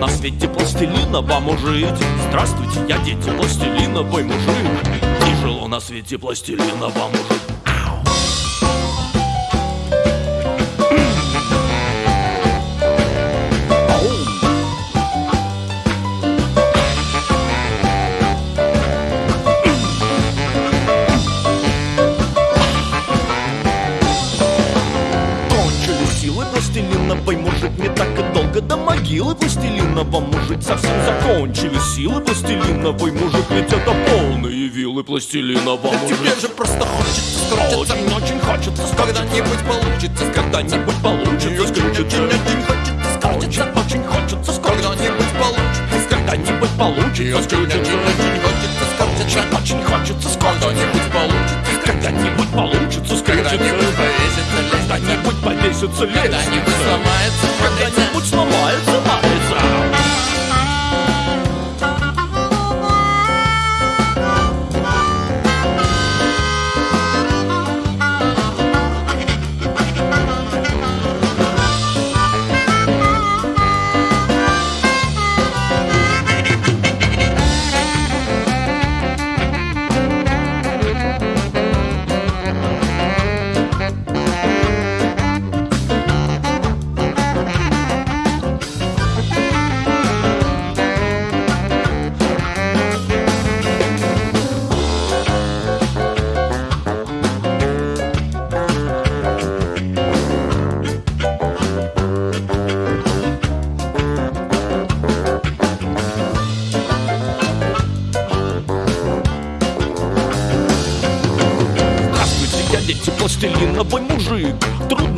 мужик на свете пластилиновому жить Здравствуйте, я дети, пластилиновый мужик. Тяжело на свете пластилиновому жить пластилиновый мужик Ведь это полные вилы пластилинового Тебе мужик же просто хочется скрутиться Очень, очень хочется Когда-нибудь получится Когда-нибудь получится. Скрутиться Очень хочется скрутиться Очень, очень хочется скрутиться Когда-нибудь получится. Когда-нибудь получится скрутиться Очень Очень хочется скрутиться Когда-нибудь получится Когда-нибудь получится скрутиться Когда-нибудь повесится Когда-нибудь повесится Когда-нибудь сломается Когда-нибудь сломается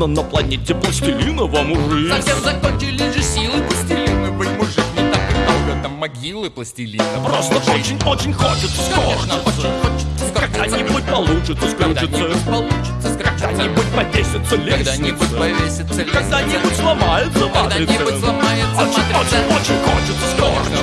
Трудно на планете пластилиновому жить Совсем закончились же силы пластилиновый мужик Не так и долго до могилы пластилина Просто очень-очень хочется скорчиться. очень хочется Когда-нибудь получится скрутиться Когда-нибудь получится скрутиться Когда-нибудь повесится Когда-нибудь лестница. повесится лестница. Когда-нибудь сломается матрица Когда-нибудь сломается матрица. Очень-очень хочется скорчиться.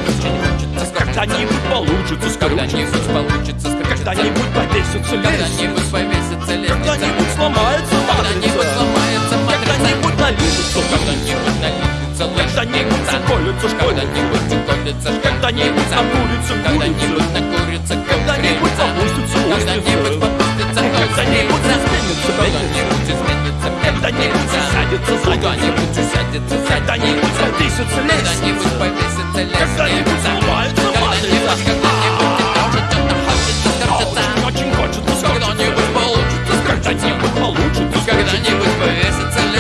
Когда-нибудь получится скрутиться Когда-нибудь получится скрутиться Когда-нибудь повесится лестница. Когда-нибудь повесится лестница. Когда-нибудь сломается Когда-нибудь сломается матрица Когда-нибудь налится Когда-нибудь налится Когда-нибудь заколется Когда-нибудь заколется Когда-нибудь накурится Когда-нибудь накурится Когда-нибудь курица. попустится Когда-нибудь устрица попустится Когда-нибудь изменится Когда-нибудь изменится Когда-нибудь задница Когда-нибудь усядется Когда-нибудь повесится Когда-нибудь лестница повесится Когда-нибудь лестница. сломается Когда-нибудь, матрица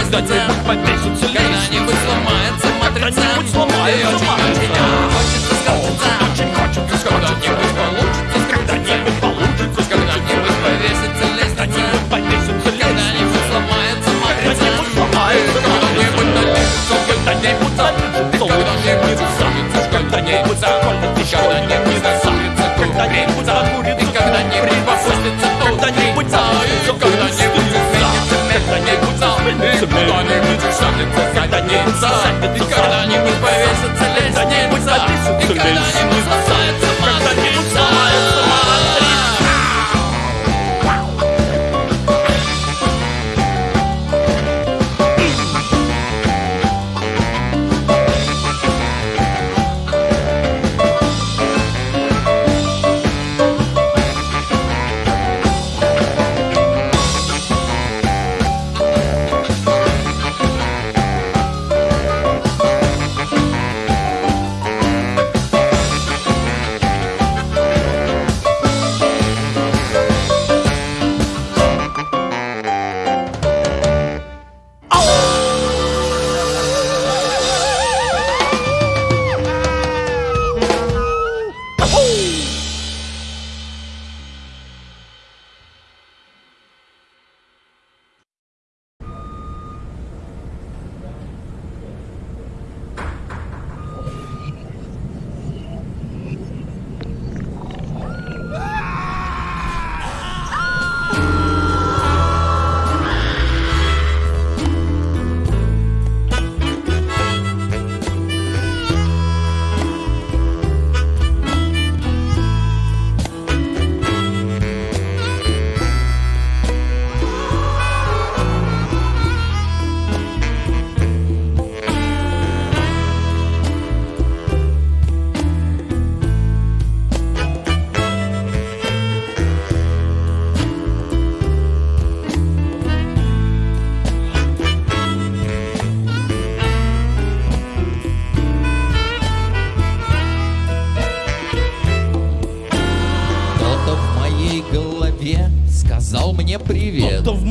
Когда-нибудь повесится лестница Когда-нибудь сломается матрица. Когда-нибудь сломается матрица. хочется скрутиться. Очень хочется скорчиться Когда-нибудь получится. Когда-нибудь получится Когда-нибудь повесится лестница. Когда-нибудь повесится лестница Когда-нибудь сломается матрица. Когда-нибудь сломается Когда-нибудь налится Когда-нибудь налится Когда-нибудь Когда-нибудь заколется Когда-нибудь закурится изменится И когда-нибудь повесится лестница. И когда-нибудь сломается Когда-нибудь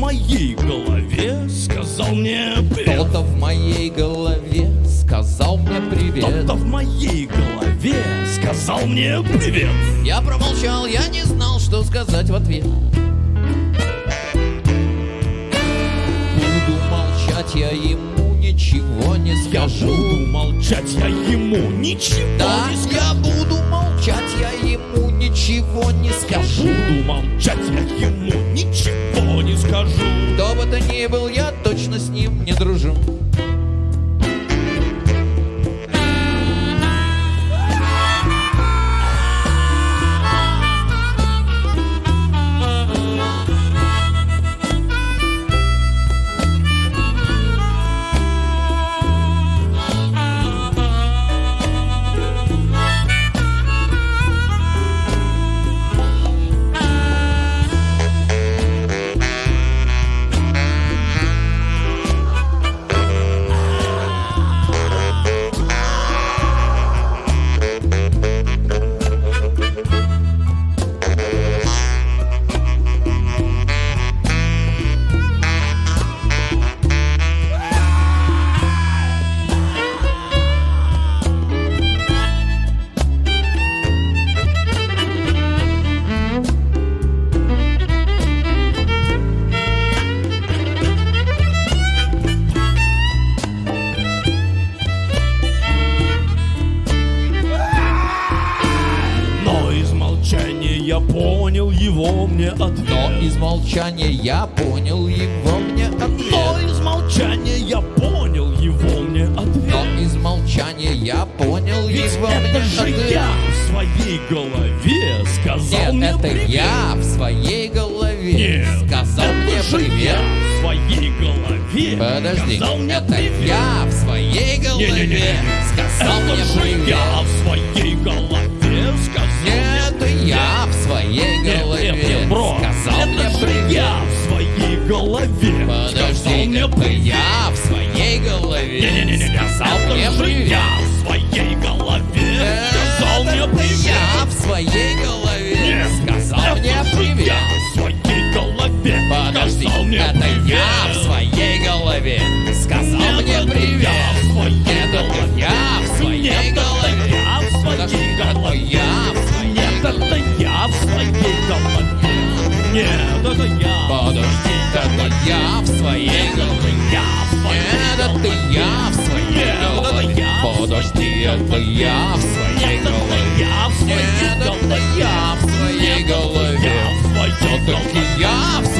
моей голове сказал мне привет. Кто-то в моей голове сказал мне привет. Кто-то в моей голове сказал мне привет. Я промолчал, я не знал, что сказать в ответ. Буду молчать, я ему ничего не Я скажу. буду молчать, я ему ничего Да, не скажу. я буду молчать, я ему ничего не скажу. Буду молчать, я ему ничего не скажу. Кто бы то ни был, я точно с ним не дружу Нет, это я. Подожди, это я в своей голове. Я в своей это я в своей Нет, это голове. я. Подожди, это я в своей голове. я в своей Нет, это голове. я в своей голове. я в своей Все-таки голове. я в своей Нет,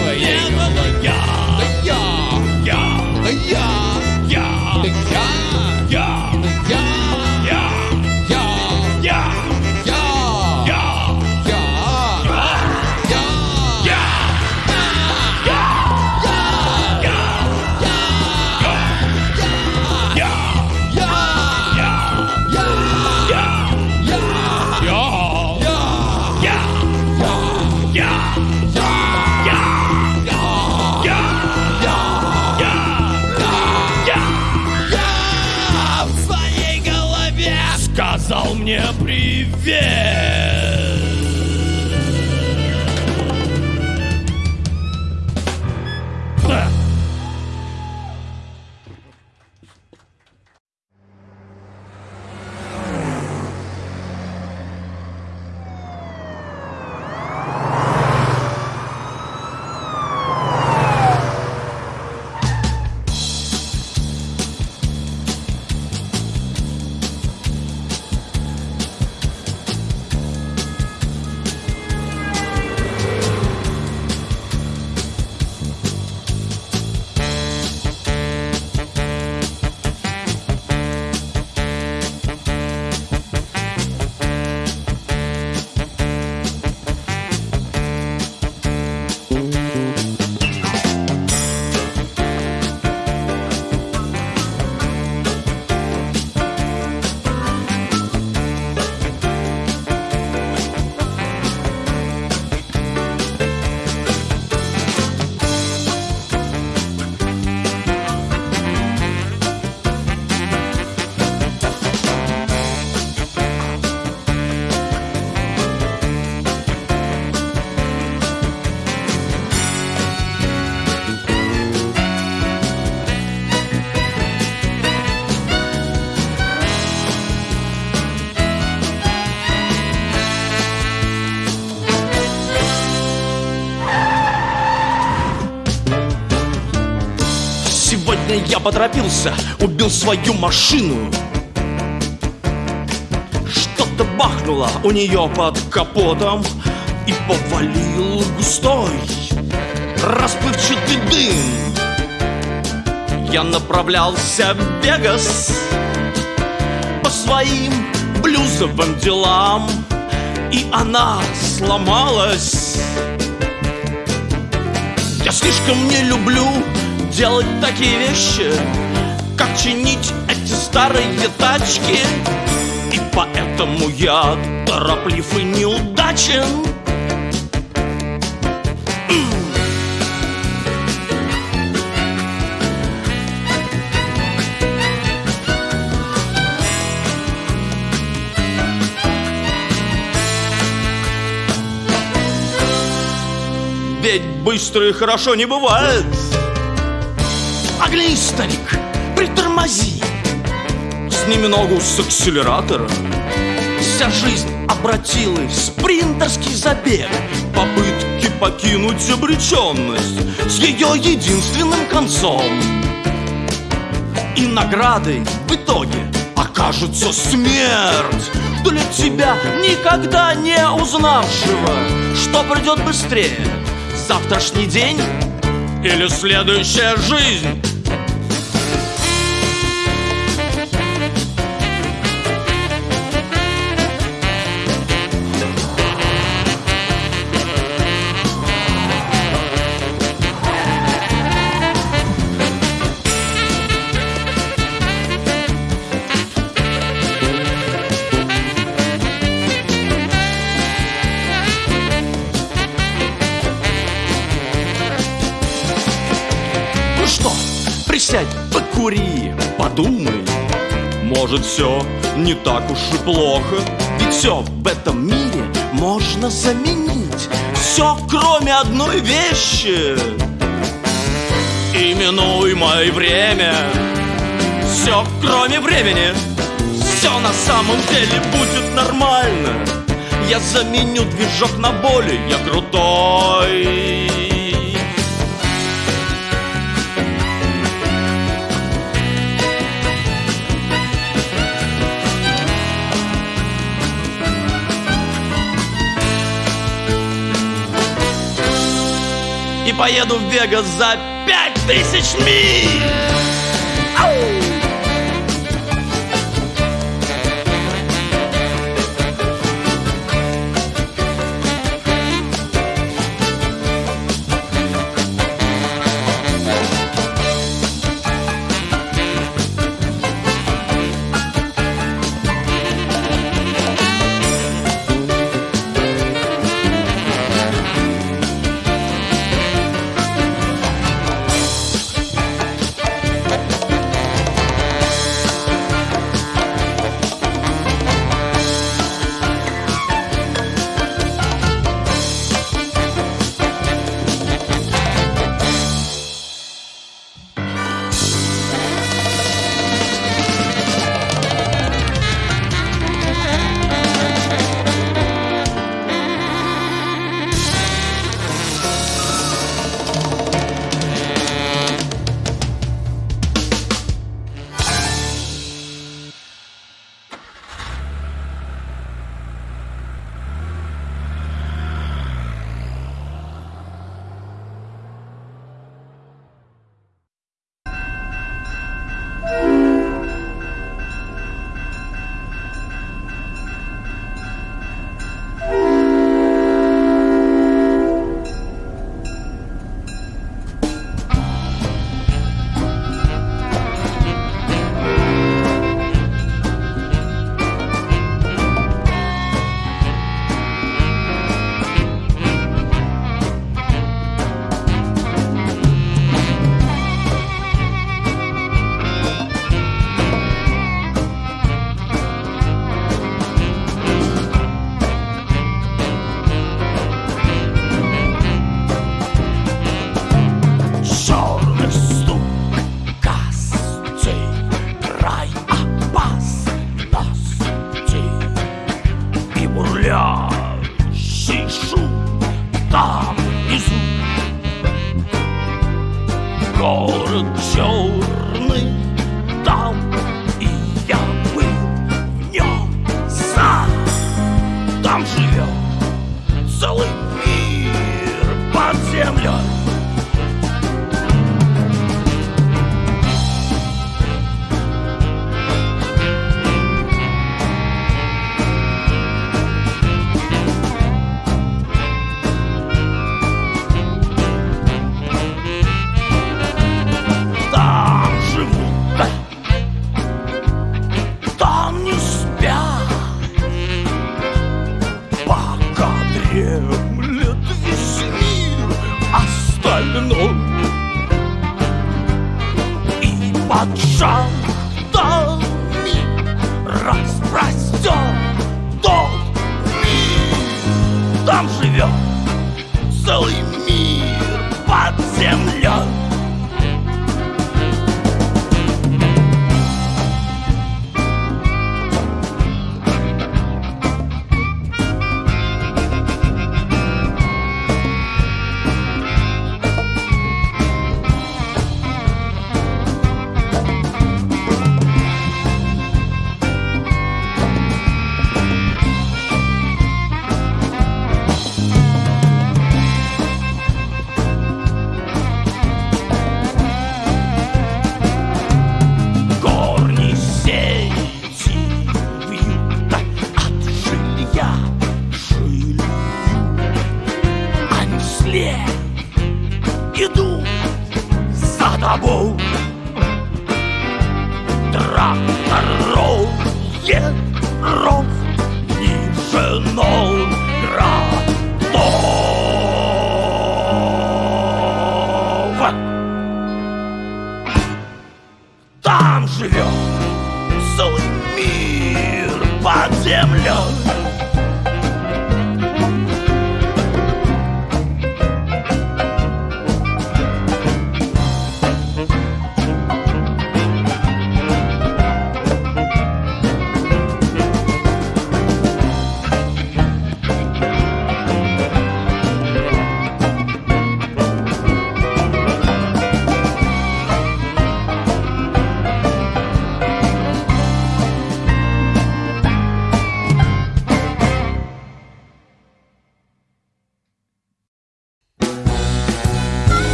поторопился, убил свою машину. Что-то бахнуло у нее под капотом И повалил густой расплывчатый дым. Я направлялся в Вегас По своим блюзовым делам И она сломалась. Я слишком не люблю делать такие вещи Как чинить эти старые тачки. И поэтому я тороплив и неудачен. Ведь быстро и хорошо не бывает Оглянись, старик, притормози. Сними ногу с акселератора. Вся жизнь обратилась спринтерский забег. Попытки покинуть обреченность С ее единственным концом. И наградой в итоге окажется смерть. Для тебя, никогда не узнавшего Что придет быстрее, завтрашний день или следующая жизнь? Покури, подумай. Может все не так уж и плохо Ведь все в этом мире можно заменить. Все кроме одной вещи. Именуемое время. Все кроме времени. Все на самом деле будет нормально. Я заменю движок на более крутой поеду в Вегас за пять тысяч миль!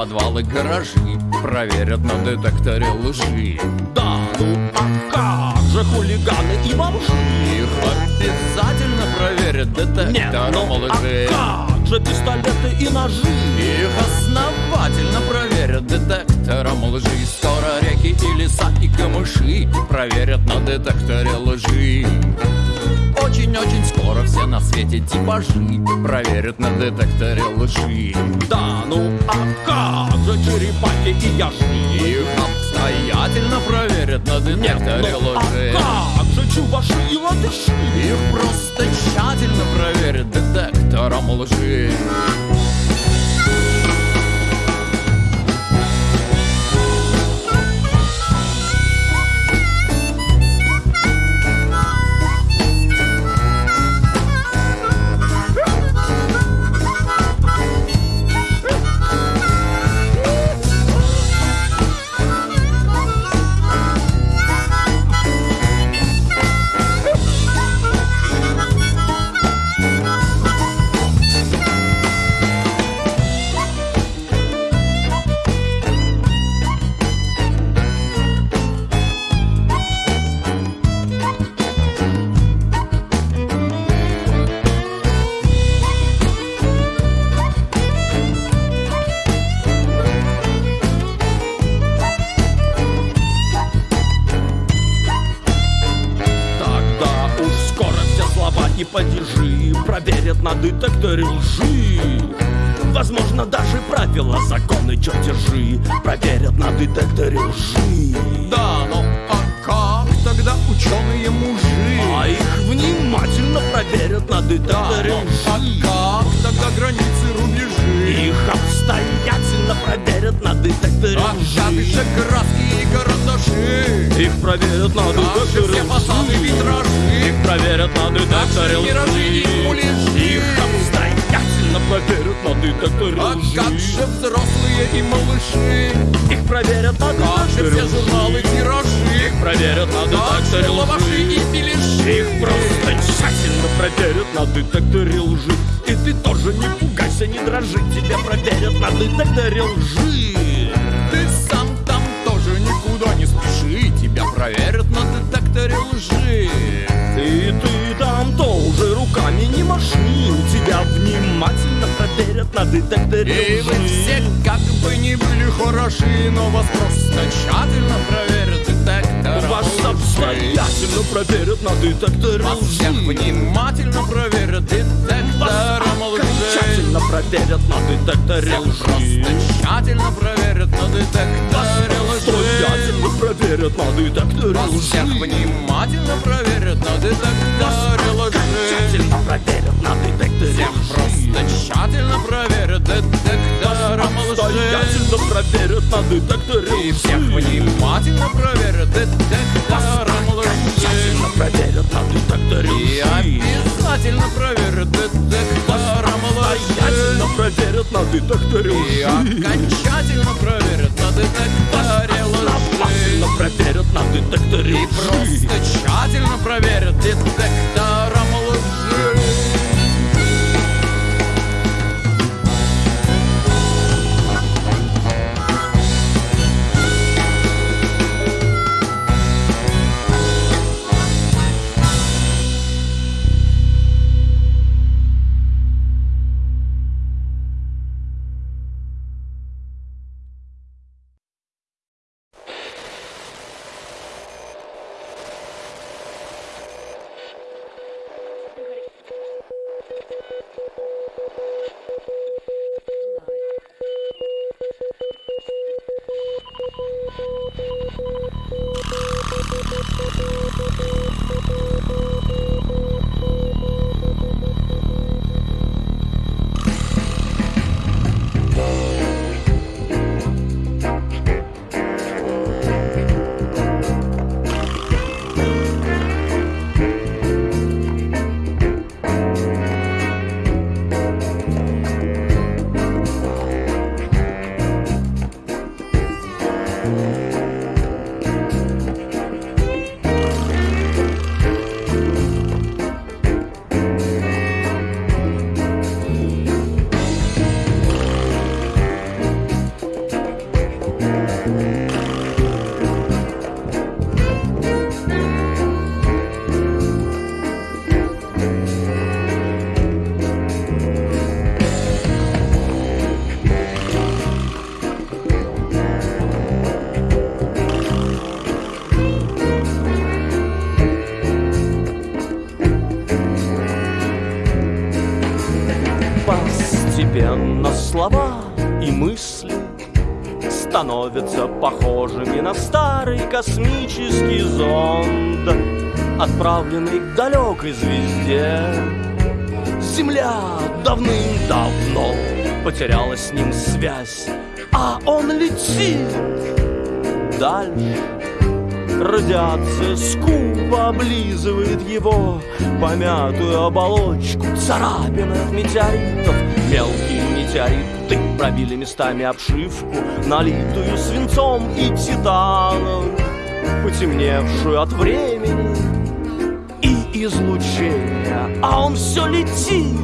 Подвалы, гаражи Проверят на детекторе лжи Да, ну а как же хулиганы и бомжи? Их обязательно проверят Нет, детектором ну лжи а как же пистолеты и ножи? Их основательно проверят детектором лжи Скоро реки и леса и камыши Проверят на детекторе лжи. Очень-очень скоро все на свете типажи Проверят на детекторе лжи. Да, ну а как же черепахи и яшки? Их обстоятельно проверят на Нет, детекторе ну лжи. а как же чуваши и латыши? Их просто тщательно проверят детектором лжи на детекторе лжи. Возможно, даже правила, законы, чертежи проверят на детекторе лжи. Да, ну а как тогда ученые мужи? А их внимательно проверят на детекторе А лжи. как тогда границы, рубежи? Их обстоятельно проверят на детекторе А лжи. же краски и карандаши? Их проверят на детекторе все фасады, лжи. витражи? Их проверят на детекторе Наши миражи и лжи. муляжи. Их обстоятельно проверят на детекторе А лжи. как же взрослые и малыши? Их проверят на детекторе все журналы, лжи. тиражи? Их проверят на детекторе лаваши лжи. и беляши? Их просто тщательно проверят на детекторе лжи И ты тоже не пугайся боишься, не дрожи Тебя проверят на детекторе лжи Ты сам там тоже никуда не спеши Тебя проверят на детекторе лжи И ты там тоже руками не маши тебя внимательно проверят на детекторе И вы лжи все как бы не были хороши Но вас просто тщательно проверят детектором Вас лжи. обстоятельно проверят на детекторе Вас всех лжи внимательно проверят детектором Окончательно проверят на детекторе лжи. просто тщательно проверят на детекторе лжи Проверят на детекторе Вас всех лжи внимательно проверят на детекторе лжи Окончательно проверят на детекторе Всех лжи просто тщательно проверят детектором лжи Обстоятельно проверят на детекторе И всех лжи внимательно проверят детектором лжи проверят на детекторе И лжи обязательно проверят детектором лжи Обстоятельно проверят на детекторе И лжи окончательно проверят на детекторе лжи Основательно проверят на детекторе И просто тщательно проверят детектором становятся похожими на старый космический зонд, отправленный к далекой звезде. Земля давным-давно потеряла с ним связь, а он летит дальше. Радиация скупо облизывает его Помятую оболочку Царапины от метеоритов Мелкие метеориты пробили местами обшивку Налитую свинцом и титаном Потемневшую от времени и излучения. А он все летит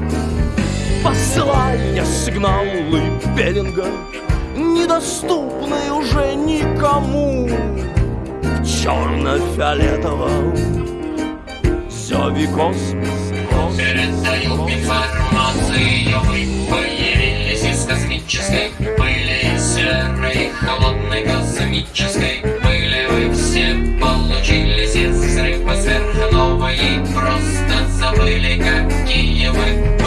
Посылая сигналы Беллинга Недоступные уже никому черно-фиолетовом. Зове космос, космос, Передаю информацию. Появились из космической пыли Серой, холодной космической пыли. Вы все получились из взрыва сверхновой И просто забыли, какие вы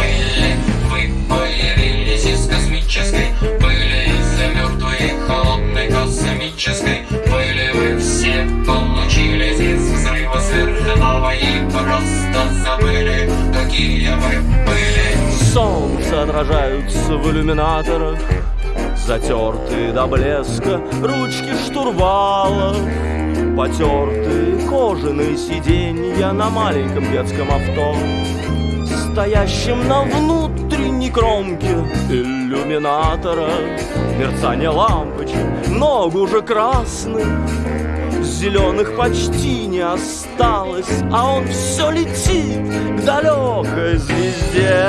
Отражаются в иллюминаторах Затертые до блеска ручки штурвалов Потертые кожаные сиденья на маленьком детском авто Стоящем на внутренней кромке иллюминатора. Мерцание лампочек, много уже красных зеленых почти не осталось А он все летит к далекой звезде.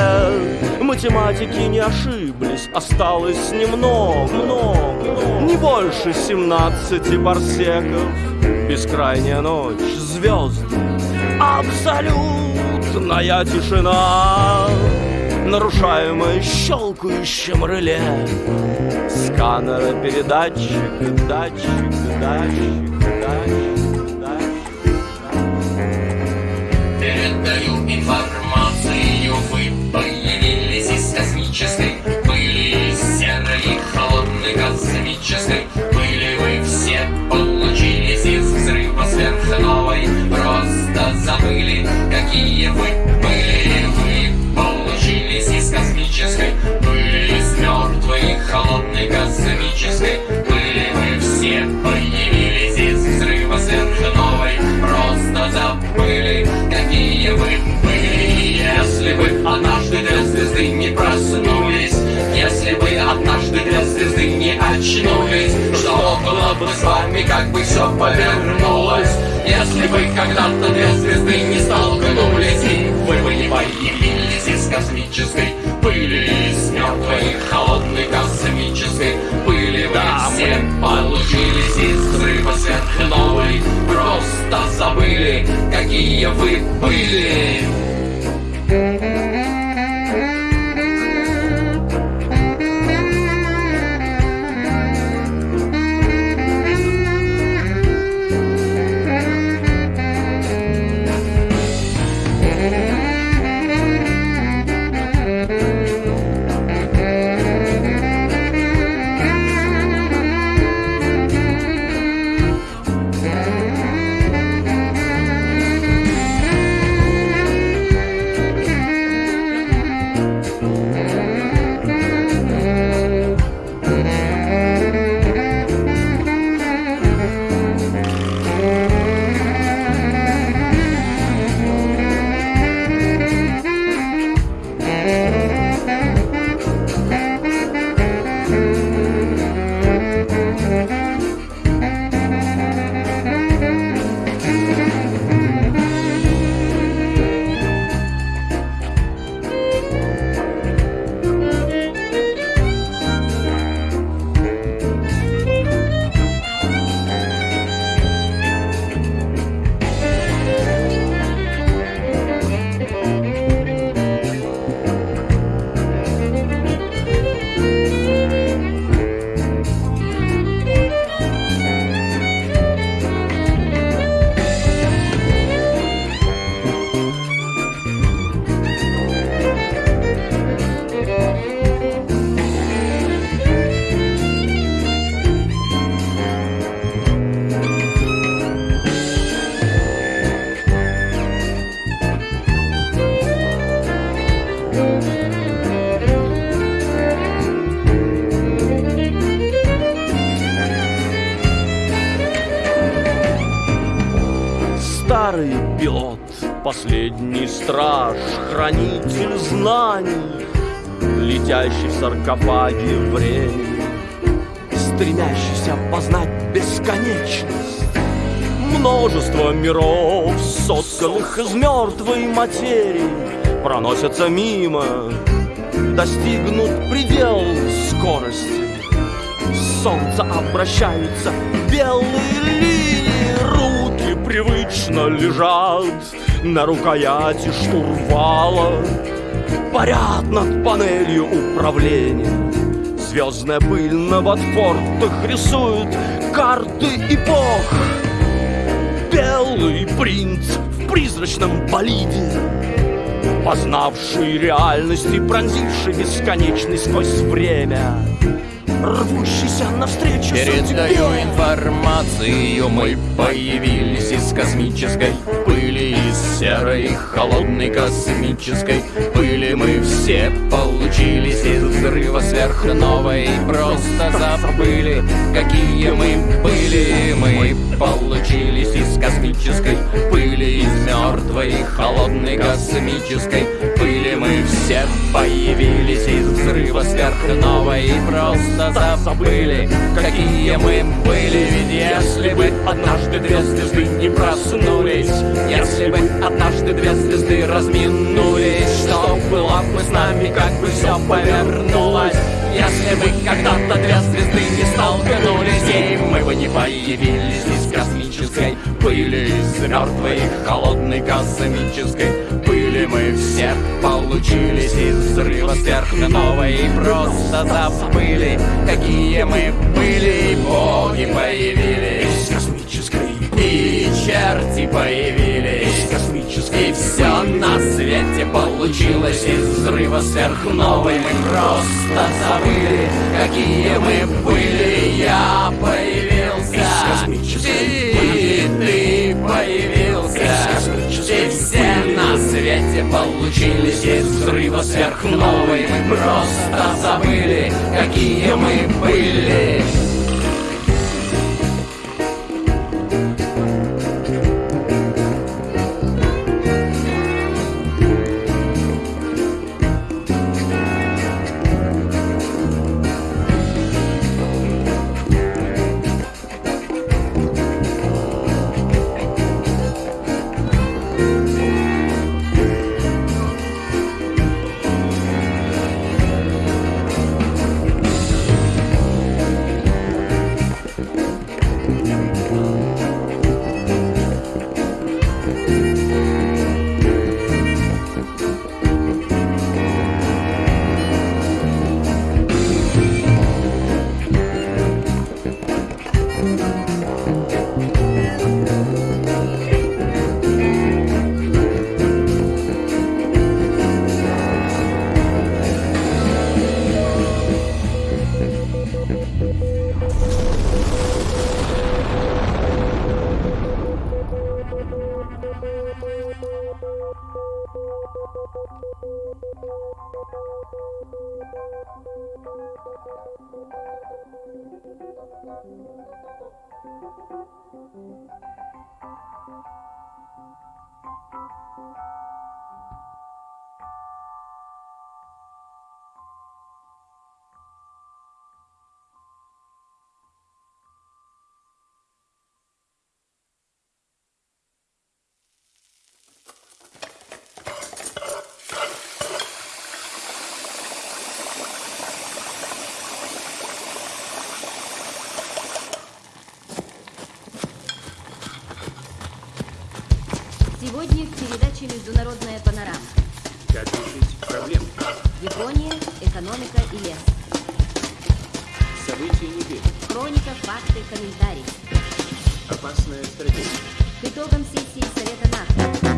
Математики не ошиблись, осталось немного, много Не больше семнадцати парсеков Бескрайняя ночь, звезды, абсолютная тишина. Нарушаемая щелкающим реле. Сканера, передатчик, датчик, датчик, датчик, датчик Передаю информацию Вы появились из космической пыли Из серой холодной пыли Вы все получились из взрыва сверхновой. Просто забыли, какие вы повернулось Если вы когда-то для звезды не столкнулись И вы бы не появились из космической пыли Из мертвой холодной космической пыли. Вы все получились из взрыва сверхновой Просто забыли, какие вы были времени, стремящийся познать бесконечность. Множество миров, сотканных из мертвой материи, Проносятся мимо, достигнут предел скорости. Солнце обращаются белые линии, руки привычно лежат на рукояти штурвала, парят над панелью управления. Звездная пыль на ботфортах рисует карты эпох. Белый принц в призрачном болиде, Познавший реальность и пронзивший бесконечность сквозь время Рвущийся навстречу Передаю судьбе. информацию Мы появились из космической пыли Из серой холодной космической пыли. Мы все получились из взрыва сверхновой просто забыли, какие мы были. Мы получились из космической пыли Из мертвой холодной космической пыли. Мы все появились из взрыва сверхновой просто просто забыли, какие мы были. Ведь если бы однажды две звезды не проснулись Если бы однажды две звезды разминулись Что было бы с нами, как бы все повернулось? Если бы когда-то две звезды не столкнулись И мы бы не появились из космической пыли Из мертвой холодной космической пыли. Мы все получились из взрыва сверхновой. И просто забыли, какие мы были. И боги появились. Из космической И черти появились. Из космической И все на свете получилось из взрыва сверхновой. Мы просто забыли, какие мы были. Я появился свете получились из взрыва сверхновой. Просто забыли, какие мы были передаче «Международная панорама». Как решить проблему? Япония, экономика и лес. События недели. Хроника, факты, комментарии. Опасная стратегия. К итогам сессии Совета НАТО.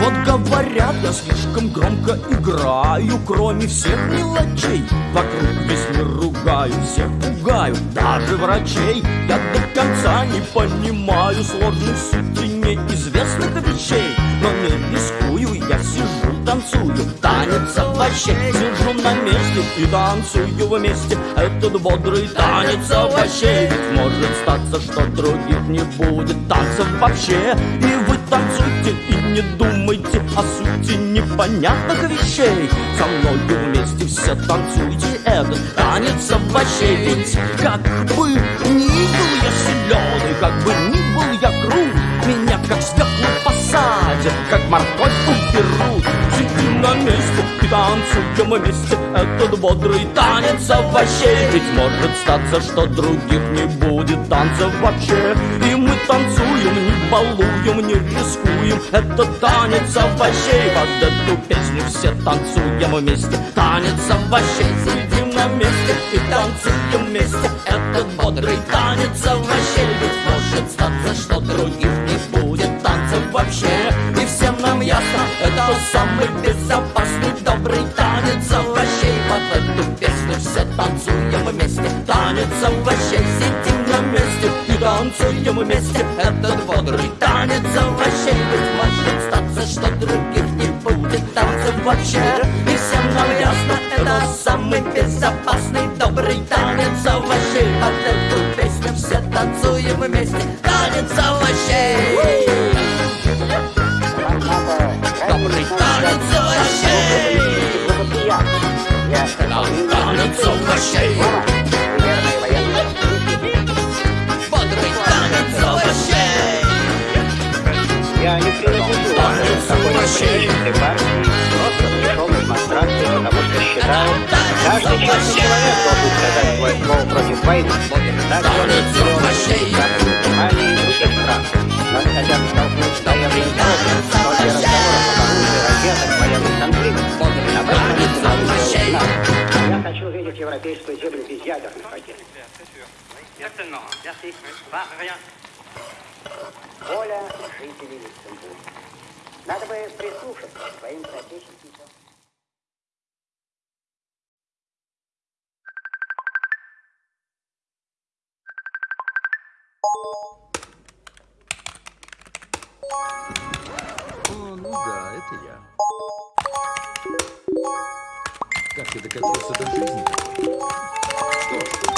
Вот говорят, я слишком громко играю Кроме всех мелочей. Вокруг весь мир ругаю Всех пугаю, даже врачей. Я до конца не понимаю сложной сути неизвестных вещей Но не рискую, я сижу, танцую Танец овощей Сижу на месте и танцую вместе Этот бодрый танец овощей Ведь может статься, что других не будет танцев вообще. И вы танцуйте и не думайте о сути непонятных вещей. Со мною вместе все танцуйте этот танец овощей Ведь как бы ни был я силен как бы ни посадят, как морковь уберут Сидим на месте и танцуем вместе. Этот бодрый танец овощей. Ведь может статься, что других не будет танцев вообще. И мы танцуем, не балуем, не рискуем. Это танец овощей. Под эту песню все танцуем вместе. Танец овощей. Сидим на месте и танцуем вместе. Этот бодрый танец овощей. Ведь может статься, что других не будет вообще. И всем нам ясно, это самый безопасный добрый танец овощей. Под эту песню все танцуем вместе. Танец овощей, сидим на месте и танцуем вместе. Этот бодрый танец овощей. Ведь может статься, что других не будет. Танцев вообще. И всем нам ясно, это самый безопасный добрый танец овощей. Под эту песню все танцуем вместе овощей Бодрый танец овощей Я не принадлежу овощей. политической партии, просто пришел на демонстрацию, потому что считаю, каждый честный человек должен сказать свое слово против войны. Так Танец делают овощей. Западной Германии и других стран. Нас хотят столкнуть разговоров об оружии, ракетах, военных конфликтах. Я хочу видеть европейскую землю без ядерных ракет. Воля жителей Люксембурга. Надо бы прислушаться к своим соотечественникам. О, ну да, это я. Как ты докатился до жизни? Что ж,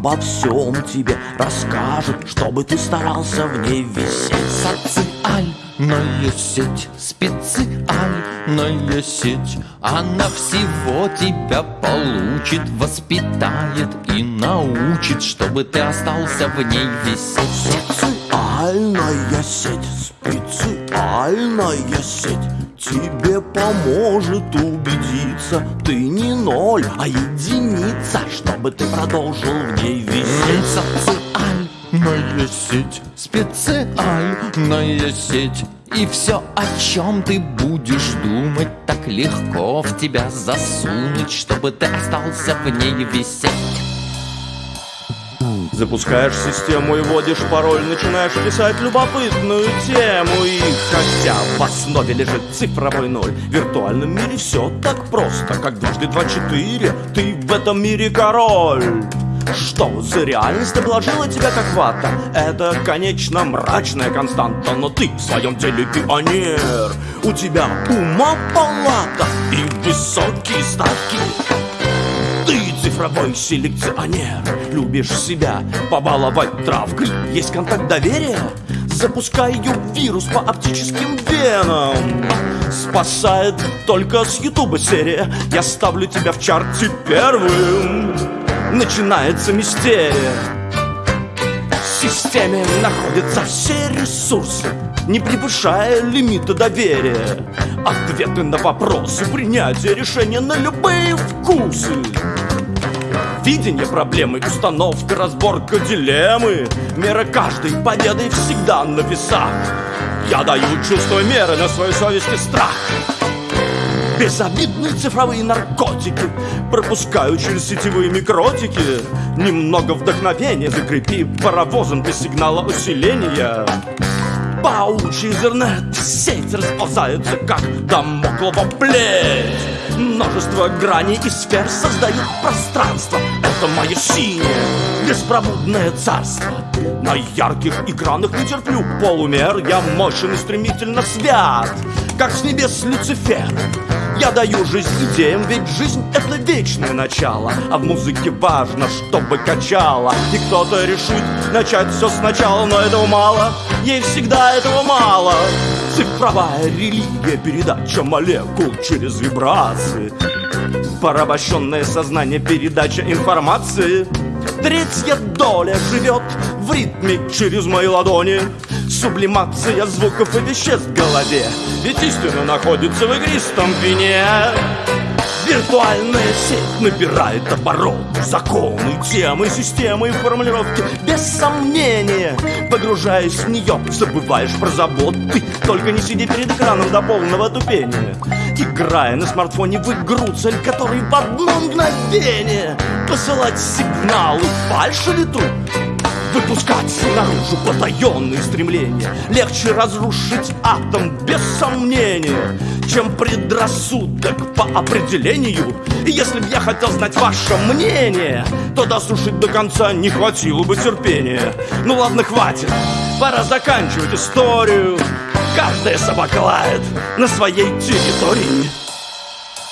обо всем тебе расскажет Чтобы ты старался в ней висеть. Социальная сеть, специальная сеть Она всего тебя получит, воспитает и научит Чтобы ты остался в ней висеть. Специальная сеть, специальная сеть Тебе поможет убедиться. Ты не ноль, а единица Чтобы ты продолжил в ней висеть. Социальная сеть, специальная сеть. И все, о чем ты будешь думать Так легко в тебя засунуть Чтобы ты остался в ней висеть. Запускаешь систему и вводишь пароль Начинаешь писать любопытную тему. И хотя в основе лежит цифровой ноль. В виртуальном мире все так просто Как дважды два четыре. Ты в этом мире король. Что за реальность обложила тебя как вата? Это, конечно, мрачная константа Но ты в своем деле пионер. У тебя ума палата и высокие ставки. Ты цифровой селекционер. Любишь себя побаловать травкой. Есть контакт доверия? Запускаю вирус по оптическим венам Спасает только с ютуба серия Я ставлю тебя в чарте первым Начинается мистерия системе находятся все ресурсы, не превышая лимита доверия. Ответы на вопросы, принятие решения на любые вкусы. Видение проблемы, установка, разборка дилеммы. Мера каждой победы всегда на весах. Я даю чувство меры на свою совесть страх. Безобидные цифровые наркотики Пропускаю через сетевые микротики. Немного вдохновения закрепи паровозом без сигнала усиления. Паучий интернет сеть расползается, как домоклова плеть Множество граней и сфер создают пространство. Это мое синее, беспробудное царство. На ярких экранах не терплю полумер. Я мощен и стремительно свят, как с небес Люцифер. Я даю жизнь идеям, ведь жизнь — это вечное начало. А в музыке важно, чтобы качало. И кто-то решит начать все сначала, но этого мало. Ей всегда этого мало Цифровая религия, передача молекул через вибрации. Порабощенное сознание, передача информации. Третья доля живет в ритме через мои ладони Сублимация звуков и веществ в голове. Ведь истина находится в игристом вине. Виртуальная сеть набирает обороты Законы, темы, системы и формулировки. Без сомнения Погружаясь в нее, забываешь про заботы. Только не сиди перед экраном до полного тупения. Играя на смартфоне в игру, цель которой в одно мгновение Посылать сигналы фальшь или труп Выпускать наружу потаенные стремления. Легче разрушить атом без сомнения Чем предрассудок по определению. И если б я хотел знать ваше мнение То дослушать до конца не хватило бы терпения. Ну ладно, хватит, пора заканчивать историю. Каждая собака лает на своей территории.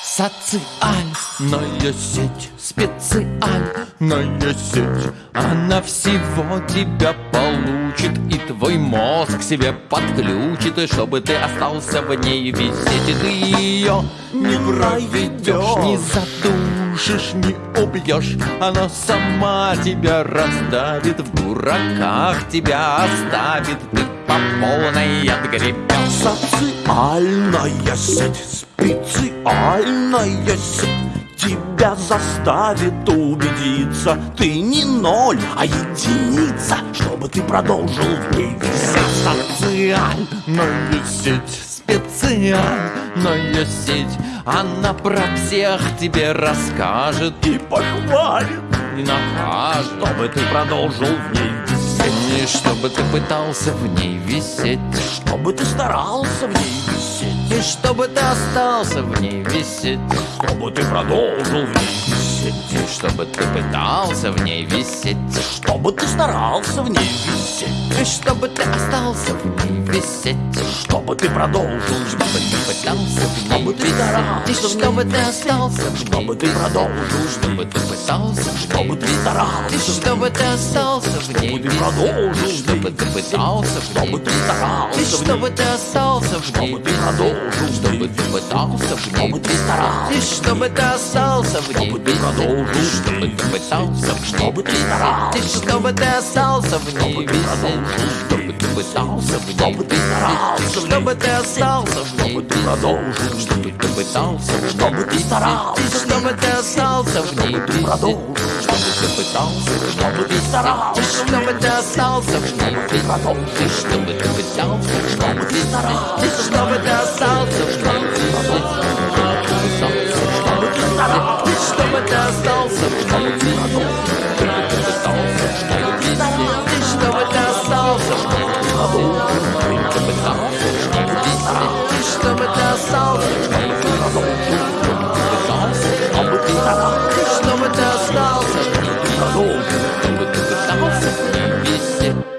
Социальная сеть, специальная сеть Она всего тебя получит И твой мозг себе подключит И чтобы ты остался в ней висеть И ты ее не проведешь, не задушишь, не убьешь Она сама тебя раздавит В дураках тебя оставит. Ты по полной отгребешь Социальная сеть, специальная сеть Тебя заставит убедиться. Ты не ноль, а единица Чтобы ты продолжил в ней висеть. Социальная сеть, специальная сеть. Она про всех тебе расскажет И похвалит, и накажет чтобы ты продолжил в ней висеть. И чтобы ты пытался в ней висеть. Чтобы ты старался в ней висеть И чтобы ты остался в ней висеть. Чтобы ты продолжил в ней висеть. И чтобы ты пытался в ней висеть. Чтобы ты старался в ней висеть. И чтобы ты остался в ней висеть Чтобы ты продолжил Чтобы ты пытался Чтобы ты старался чтобы ты остался Чтобы ты продолжил Чтобы ты пытался Чтобы ты старался чтобы ты остался Чтобы ты продолжил Чтобы ты пытался в ней Чтобы ты старался И в ней чтобы ты остался в ней Чтобы ты висеть продолжил Чтобы ты пытался Чтобы ты старался чтобы ты остался в ней Чтобы ты продолжил Чтобы ты пытался в ней чтобы ты старался, чтобы ты остался, чтобы ты продолжил, чтобы ты пытался, чтобы ты старался, чтобы ты остался, чтобы ты продолжил, чтобы ты пытался, чтобы ты старался, чтобы ты остался, чтобы ты продолжил, чтобы ты пытался, чтобы ты старался, чтобы ты остался, чтобы ты продолжил, чтобы ты старался, чтобы ты остался, чтобы ты продолжил, чтобы ты пытался, чтобы ты старался, чтобы ты остался, чтобы голову Чтобы ты остался, чтобы ты остался Чтобы ты остался, чтобы ты остался чтобы ты остался